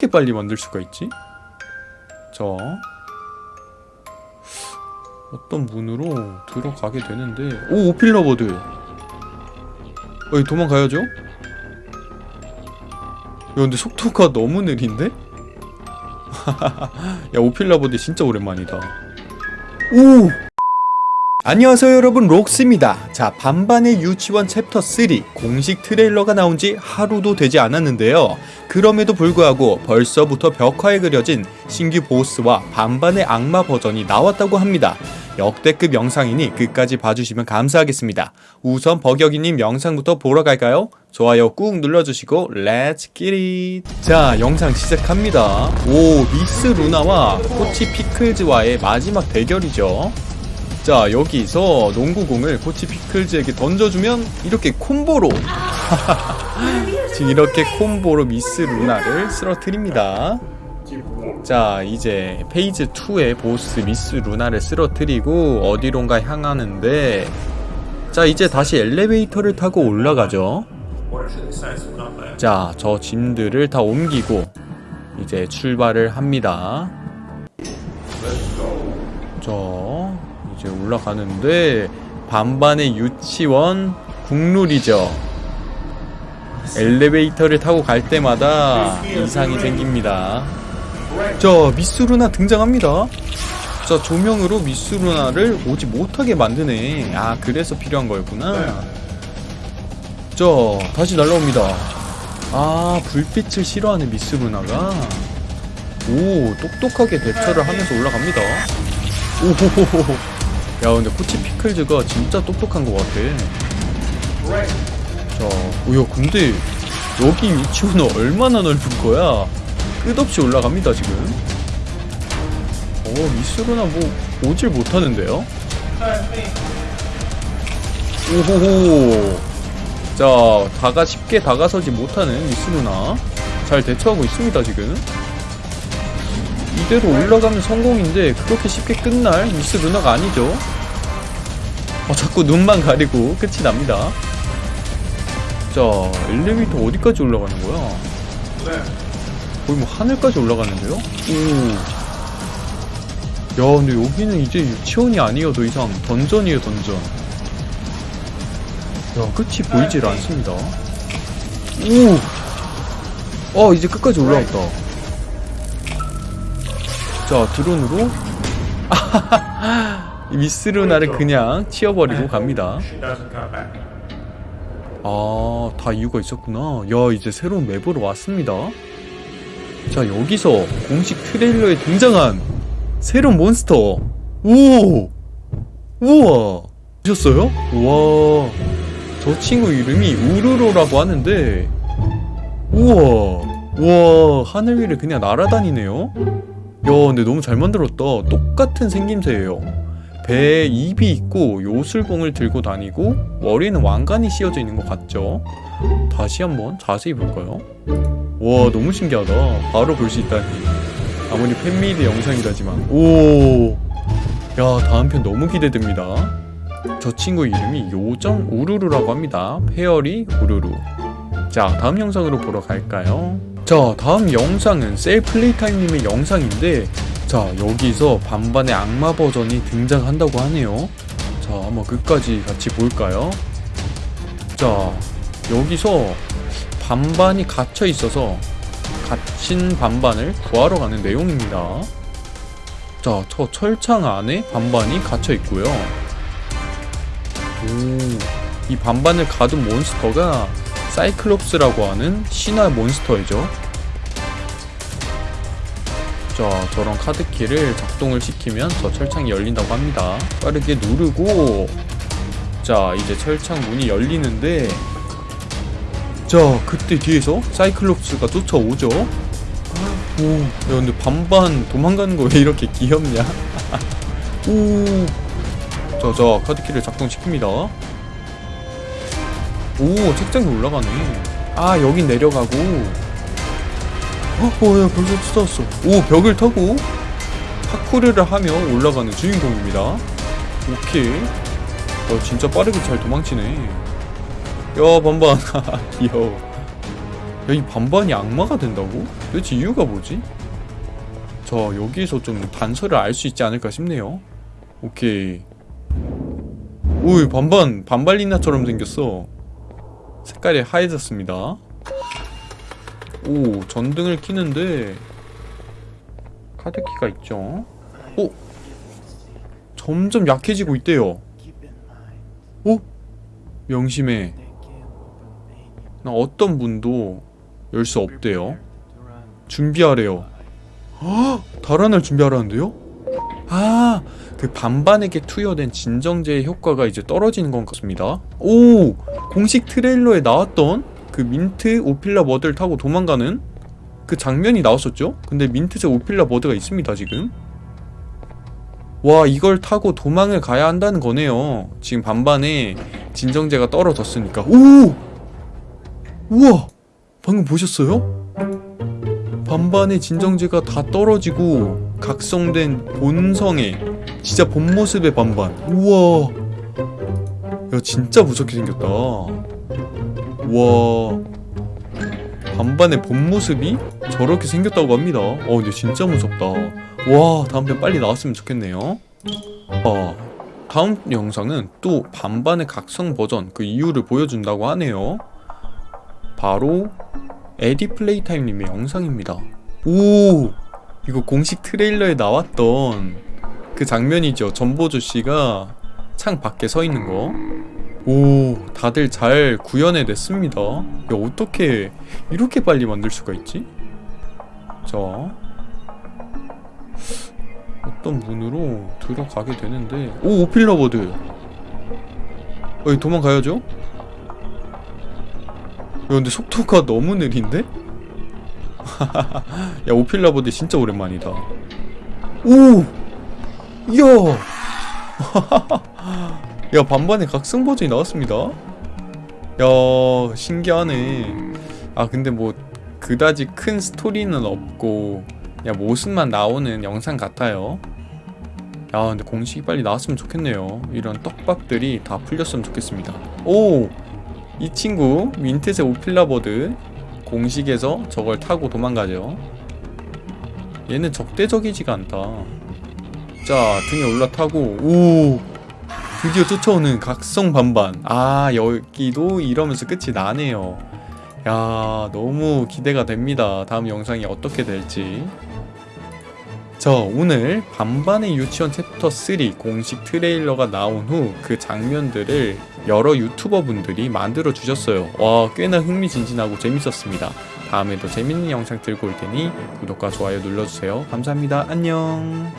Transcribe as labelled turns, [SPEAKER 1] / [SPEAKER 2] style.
[SPEAKER 1] 이렇게 빨리 만들 수가 있지? 자 어떤 문으로 들어가게 되는데 오 오필라버드 어이 도망가야죠? 야 근데 속도가 너무 느린데? 야 오필라버드 진짜 오랜만이다 오! 안녕하세요 여러분. 록스입니다. 자 반반의 유치원 챕터 3 공식 트레일러가 나온 지 하루도 되지 않았는데요. 그럼에도 불구하고 벌써부터 벽화에 그려진 신규 보스와 반반의 악마 버전이 나왔다고 합니다. 역대급 영상이니 끝까지 봐주시면 감사하겠습니다. 우선 버격이님 영상부터 보러 갈까요? 좋아요 꾹 눌러주시고 Let's get it 자 영상 시작합니다. 오 미스 루나와 코치 피클즈와의 마지막 대결이죠 자 여기서 농구공을 코치 피클즈에게 던져주면 이렇게 콤보로. 지금 이렇게 콤보로 미스 루나를 쓰러뜨립니다. 자 이제 phase 2의 보스 미스 루나를 쓰러뜨리고 어디론가 향하는데. 자 이제 다시 엘리베이터를 타고 올라가죠. 자 저 짐들을 다 옮기고 이제 출발을 합니다. 자 이제 올라가는데 반반의 유치원 국룰이죠. 엘리베이터를 타고 갈 때마다 이상이 생깁니다. 자 미스루나 등장합니다. 자 조명으로 미스루나를 오지 못하게 만드네. 아 그래서 필요한 거였구나. 자 다시 날라옵니다. 아 불빛을 싫어하는 미스루나가. 오 똑똑하게 대처를 하면서 올라갑니다. 오호호호 야 근데 코치 피클즈가 진짜 똑똑한 것 같아 자, 오야 근데 여기 위치는 얼마나 넓은 거야? 끝없이 올라갑니다 지금. 어 미스루나 뭐 오질 못하는데요? 오호호. 자, 다가 쉽게 다가서지 못하는 미스루나 잘 대처하고 있습니다 지금. 이대로 올라가면 성공인데 그렇게 쉽게 끝날 미스루나가 아니죠. 어, 자꾸 눈만 가리고 끝이 납니다. 자 엘리베이터 어디까지 올라가는 거야? 거의 뭐 하늘까지 올라가는데요? 오. 야 근데 여기는 이제 유치원이 아니에요 더 이상 던전이에요 던전 야 끝이 보이질 않습니다 오! 어 이제 끝까지 올라왔다 자 드론으로 이 미스루나를 그냥 치워버리고 갑니다 아, 다 이유가 있었구나. 야, 이제 새로운 맵으로 왔습니다. 자, 여기서 공식 트레일러에 등장한 새로운 몬스터. 오! 우와! 보셨어요? 와. 저 친구 이름이 우르로라고 하는데, 우와. 와, 하늘 위를 그냥 날아다니네요? 야, 근데 너무 잘 만들었다. 똑같은 생김새예요. 배에 입이 있고 요술봉을 들고 다니고 머리는 왕관이 씌워져 있는 것 같죠? 다시 한번 자세히 볼까요? 와 너무 신기하다 바로 볼 수 있다니 아무리 fan-made 영상이라지만 오... 야 다음 편 너무 기대됩니다 저 친구 이름이 요정 우루루라고 합니다 fairy 우루루 자 다음 영상으로 보러 갈까요? 자 다음 영상은 셀플레이타임님의 영상인데 자 여기서 반반의 악마 버전이 등장한다고 하네요. 자 한번 끝까지 같이 볼까요? 자 여기서 반반이 갇혀 있어서 갇힌 반반을 구하러 가는 내용입니다. 자 저 철창 안에 반반이 갇혀 있고요. 오이 반반을 가둔 몬스터가 사이클롭스라고 하는 신화 몬스터이죠. 자 저런 카드키를 작동을 시키면 저 철창이 열린다고 합니다. 빠르게 누르고 자 이제 철창 문이 열리는데 자 그때 뒤에서 사이클롭스가 쫓아오죠. 오, 야 근데 반반 도망가는 거 왜 이렇게 귀엽냐? 오. 자자 카드키를 작동시킵니다 오 책장에 올라가네 아 여긴 내려가고 어, 어, 야, 벌써 찾아왔어. 오, 벽을 타고 파쿠르를 하며 올라가는 주인공입니다. 오케이. 어, 진짜 빠르게 잘 도망치네. 야, 반반. 귀여워. 야, 이 반반이 악마가 된다고? 도대체 이유가 뭐지? 자 여기서 좀 단서를 알 수 있지 않을까 싶네요 오케이 오이 반반 반발리나처럼 생겼어 색깔이 하얘졌습니다. 오 전등을 키는데 카드키가 있죠? 오 점점 약해지고 있대요. 오 명심해. 나 어떤 문도 열 수 없대요. 준비하래요. 헉! 달아날 준비하라는데요? 아, 그 반반에게 투여된 진정제의 효과가 이제 떨어지는 것 같습니다. 오! 공식 트레일러에 나왔던 그 민트 오필라 머드를 타고 도망가는 그 장면이 나왔었죠? 근데 민트색 오필라 머드가 있습니다, 지금. 와, 이걸 타고 도망을 가야 한다는 거네요. 지금 반반에 진정제가 떨어졌으니까. 오! 우와! 방금 보셨어요? 반반의 진정제가 다 떨어지고 각성된 본성의 진짜 본 모습의 반반. 우와. 야 진짜 무섭게 생겼다. 우와. 반반의 본 모습이 저렇게 생겼다고 합니다. 어 근데 진짜 무섭다. 와 다음 편 빨리 나왔으면 좋겠네요. 아 다음 영상은 또 반반의 각성 버전 그 이유를 보여준다고 하네요. 바로 에디 플레이타임님의 영상입니다. 오! 이거 공식 트레일러에 나왔던 그 장면이죠. 전보조 씨가 창 밖에 서 있는 거. 오, 다들 잘 구현해냈습니다. 야, 어떻게 이렇게 빨리 만들 수가 있지? 자. 어떤 문으로 들어가게 되는데. 오, 오필러버드. 여기 도망가야죠? 야 근데 속도가 너무 느린데? 야 오필라 보드 진짜 오랜만이다. 오! 이야! 야 반반의 각성 버전이 나왔습니다. 야 신기하네. 아 근데 뭐 그다지 큰 스토리는 없고 그냥 모습만 나오는 영상 같아요. 야 근데 공식이 빨리 나왔으면 좋겠네요. 이런 떡밥들이 다 풀렸으면 좋겠습니다. 오! 이 친구 민트색 오필라버드 공식에서 저걸 타고 도망가죠. 얘는 적대적이지가 않다. 자 등에 올라타고 오! 드디어 쫓아오는 각성 반반. 아 여기도 이러면서 끝이 나네요. 야 너무 기대가 됩니다. 다음 영상이 어떻게 될지. 자 오늘 반반의 유치원 챕터 3 공식 트레일러가 나온 후 그 장면들을 여러 유튜버 분들이 만들어 주셨어요. 와 꽤나 흥미진진하고 재밌었습니다. 다음에도 재밌는 영상 들고 올 테니 구독과 좋아요 눌러주세요. 감사합니다. 안녕